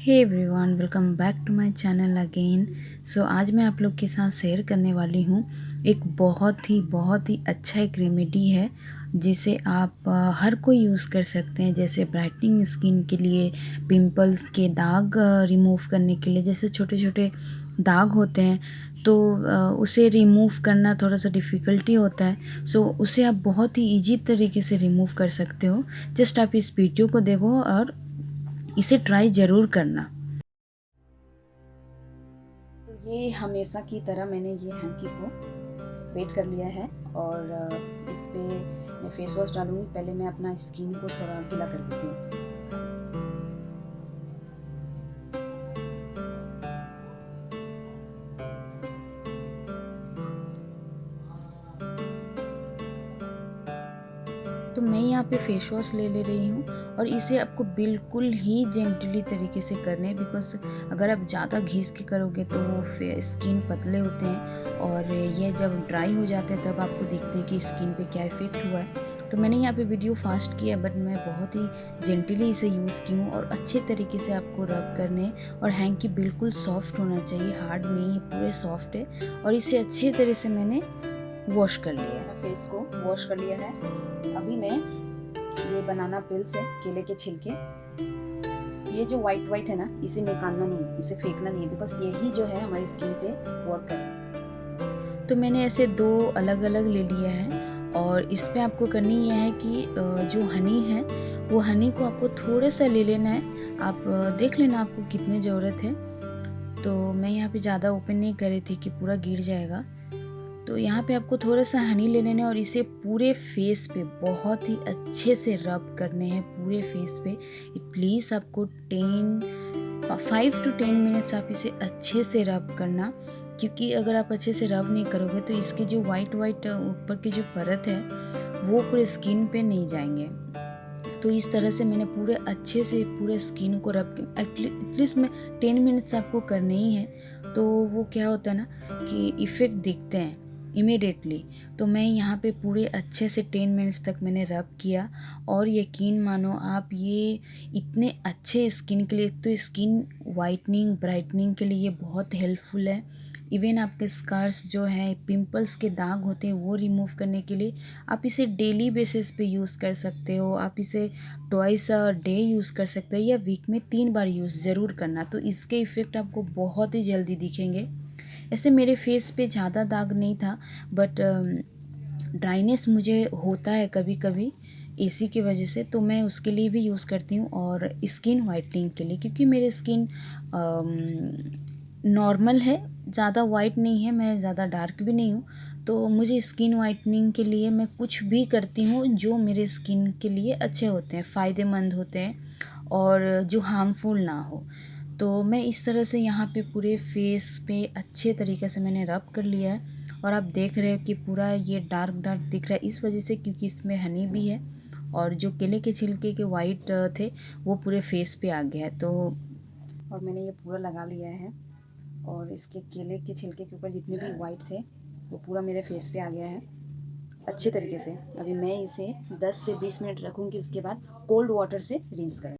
Hey everyone welcome back to my channel again so आज मैं आप लोग के साथ शेयर करने वाली हूँ एक बहुत ही बहुत ही अच्छा एक रेमेडी है, जिसे आप हर कोई यूज़ कर सकते हैं, जैसे ब्राइटनिंग स्किन के लिए पिंपल्स के दाग रिमूव करने के लिए, जैसे छोटे छोटे दाग होते हैं तो उसे रिमूव करना थोड़ा सा डिफ़िकल्टी होता है। सो उसे आप बहुत ही इजी तरीके से रिमूव कर सकते हो। जस्ट आप इस वीडियो को देखो और इसे ट्राई ज़रूर करना। तो ये हमेशा की तरह मैंने ये हैंकी को वेट कर लिया है और इस पर मैं फेस वॉश डालूँगी। पहले मैं अपना स्किन को थोड़ा गीला कर देती हूँ। तो मैं यहाँ पे फेस वॉश ले ले रही हूँ और इसे आपको बिल्कुल ही जेंटली तरीके से करने बिकॉज़ अगर आप ज़्यादा घीस के करोगे तो वो स्किन पतले होते हैं और ये जब ड्राई हो जाते हैं तब आपको देखते हैं कि स्किन पे क्या इफ़ेक्ट हुआ है। तो मैंने यहाँ पे वीडियो फास्ट किया बट मैं बहुत ही जेंटली इसे यूज़ की हूँ और अच्छे तरीके से आपको रब करने और हैंग की बिल्कुल सॉफ्ट होना चाहिए। हार्ड नहीं है, पूरे सॉफ्ट है और इसे अच्छे तरह से मैंने वॉश कर लिया है। फेस को वॉश कर लिया है। अभी मैं ये बनाना पिल्स है, केले के छिलके। ये जो वाइट वाइट है ना, इसे निकालना नहीं है, इसे फेंकना नहीं है बिकॉज़ यही जो है हमारी स्किन पे वर्क कर तो मैंने ऐसे दो अलग अलग ले लिया है, और इस पर आपको करनी यह है कि जो हनी है, वो हनी को आपको थोड़ा सा ले लेना है। आप देख लेना आपको कितनी ज़रूरत है। तो मैं यहाँ पे ज़्यादा ओपन नहीं कर रही थी कि पूरा गिर जाएगा। तो यहाँ पे आपको थोड़ा सा हनी ले लेना है और इसे पूरे फेस पे बहुत ही अच्छे से रब करने हैं, पूरे फेस पे। प्लीज़ आपको ten five to ten minutes आप इसे अच्छे से रब करना, क्योंकि अगर आप अच्छे से रब नहीं करोगे तो इसके जो वाइट वाइट ऊपर की जो परत है, वो पूरे स्किन पे नहीं जाएँगे। तो इस तरह से मैंने पूरे अच्छे से पूरे स्किन को रब एटलीस्ट में टेन मिनट्स आपको करने ही है। तो वो क्या होता है ना कि इफ़ेक्ट दिखते हैं। इमिडिएटली तो मैं यहाँ पे पूरे अच्छे से टेन मिनट्स तक मैंने रब किया और यकीन मानो आप ये इतने अच्छे स्किन के लिए तो स्किन वाइटनिंग ब्राइटनिंग के लिए बहुत हेल्पफुल है। इवन आपके स्कार्स जो हैं पिंपल्स के दाग होते हैं, वो रिमूव करने के लिए आप इसे डेली बेसिस पे यूज़ कर सकते हो। आप इसे ट्वाइस अ डे यूज़ कर सकते हो या वीक में तीन बार यूज़ ज़रूर करना। तो इसके इफ़ेक्ट आपको बहुत ही जल्दी दिखेंगे। ऐसे मेरे फेस पे ज़्यादा दाग नहीं था बट ड्राइनेस um, मुझे होता है कभी कभी एसी की वजह से तो मैं उसके लिए भी यूज़ करती हूँ और स्किन वाइटनिंग के लिए क्योंकि मेरे स्किन नॉर्मल है ज़्यादा वाइट नहीं है मैं ज़्यादा डार्क भी नहीं हूँ तो मुझे स्किन वाइटनिंग के लिए मैं कुछ भी करती हूँ जो मेरे स्किन के लिए अच्छे होते हैं फ़ायदेमंद होते हैं और जो हार्मफुल ना हो। तो मैं इस तरह से यहाँ पे पूरे फेस पे अच्छे तरीके से मैंने रब कर लिया है और आप देख रहे हो कि पूरा ये डार्क डार्क दिख रहा है। इस वजह से क्योंकि इसमें हनी भी है और जो केले के छिलके के वाइट थे, वो पूरे फेस पे आ गया है। तो और मैंने ये पूरा लगा लिया है और इसके केले के छिलके के ऊपर जितने भी वाइट थे वो पूरा मेरे फेस पे आ गया है। अच्छे तरीके से। अभी मैं इसे 10 से 20 मिनट रखूँगी, उसके बाद कोल्ड वाटर से रिंस करें